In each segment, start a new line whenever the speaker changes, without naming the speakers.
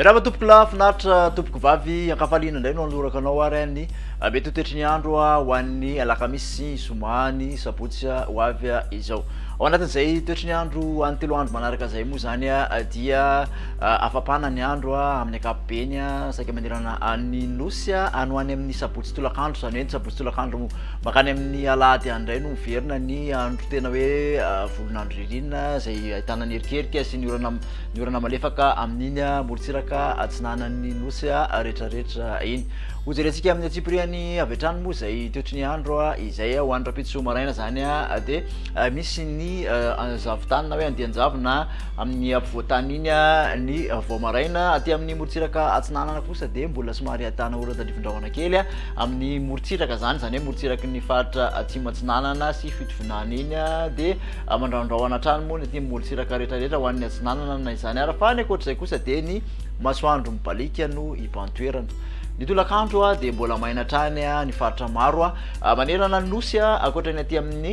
Mirava tompoko lahy, finaritra tompoko vavy, ankafaliana indray no anolorako anao ary any mety ho toetry ny andro ho an'ny alakamisy, zoma, ny sabotsy ho avy izao. Ao anatin'izay toetry ny andro ho an'ny telo andro manaraka izay moa izany dia. Afapana ny andro amin'ny ankapobeny, saika manerana ny Nosy, any ho any amin'ny sabotsy tolakandro, izany hoe ny sabotsy tolakandro mankany amin'ny alahady any indray no miverina ny andro tena hoe volon'andro ririnina izay ahitana ny erikerika sy ny orana ny orana malefaka amin'iny morontsiraka atsinanan'ny Nosy rehetrarehetra iny. Hojerentsika amin'ny antsipiriany avy hatrany moa izay toetry ny andro izay ho any rahampitso maraina izany dia misy ny zavon-tany na hoe andian-javona Amin'ny afovoan-tany iny ny vao maraina. Aty amin'ny morontsiraka atsinanana kosa dia mbola somary ahitana orana tandrifindrahona kely amin'ny morontsiraka izany, izany hoe morontsiraky ny faritra atsimo atsinanana sy fitovinany iny dia mandrahondrahona hatrany moa ny aty amin'ny morontsiraka rehetrarehetra ho an'ny atsinanana na izany ara, fa ny ankoatr'izay kosa dia ny masoandro mibaliaka no iban-toerana. Ny tolakandro dia mbola maina hatrany ny faritra maro manerana ny nosy ankoatra ny aty amin'ny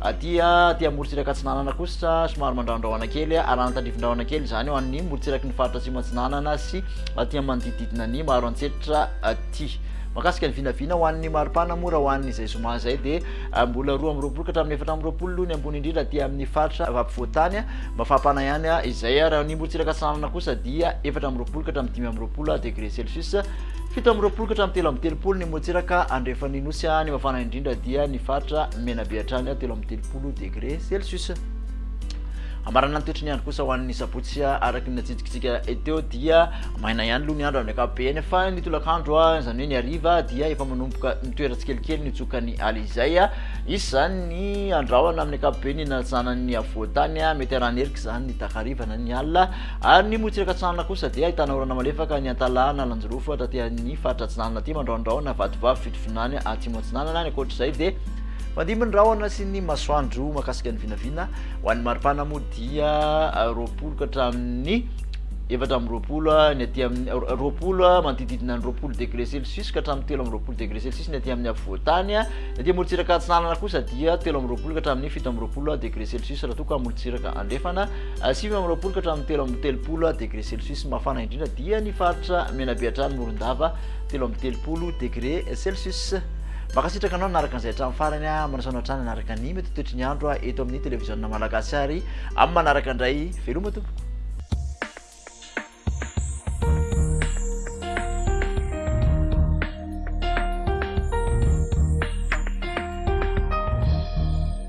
Aty aty amorontsiraka atsinanana kosa somary mandrahondrahona kely arahana tandrifindrahona kely izany ho an'ny morontsiraky ny faritra atsimo atsinanana sy aty amin'ny manodidididina ny maro antsetra aty makasika ny vinavina ho an'ny maripana moa raha ho an'izay zoma izay dia ah, mbola roa amby roapolo ka hatramin'ny efatra amby roapolo aloha ny ambony indrindra aty amin'ny faritra afovoantany ah, mafapana ihany ah, izay ah, raha ny morontsiraka atsinanana kosa dia efatra amby roapolo ka hatramin'ny dimy amby roapolo ah, degré celsius Fito amby roapolo ka hatramin'ny telo amby telopolo ny motsiraka andrefan'ny nosy, ny mafana indrindra dia ny faritra Menabe hatrany telo amby telopolo degre celsius. Hamarana ny toetry ny andro kosa ho an'ny sabotsy araka ny natsidikitsika teo dia maina ihany aloha ny andro amin'ny ankapobeny fa ny tolakandro izany hoe ny hariva dia efa manomboka mitoera tsikelikely ny tsokan'ny aly izay hisy izany ny andrahona amin'ny ankapobeny natsanan'ny afovoantany mety harany erika izany ny takariva na ny alina Ary ny motsiraka atsinanana kosa dia ahitana orana malefaka any Antalana, Alanjirofo, ary taty amin'ny faritra atsinanana aty Mandrahondrahona, Vatovavy, Fitovinany, Atsimo Atsinanana, ary ankoatr'izay dia mandimby ny rahona sy ny masoandro mahakasika ny vinavina ho an'ny maripana moa dia roapolo ka hatramin'ny efatra amby roapolo ny aty amin'ny roapolo manodidididina ny roapolo degré celsius ka hatramin'ny telo amby roapolo degré celsius ny aty amin'ny afovoantany ny aty morontsiraka atsinanana kosa dia telo amby roapolo ka hatramin'ny fito amby roapolo degré celsius raha toa ka morontsiraka andrefana Sivy amby roapolo ka hatramin'ny telo amby telopolo degré celsius mafana indrindra dia ny faritra Menabe hatrany Morondava, telo amby telopolo degré celsius. Mankasitraka anao nanaraka an'izay hatramin'ny farany a, manasaona hatrany hanaraka ny mety toetry ny andro eto amin'ny televiziona malagasy ary amin'ny manaraka indray, veloma tompoko.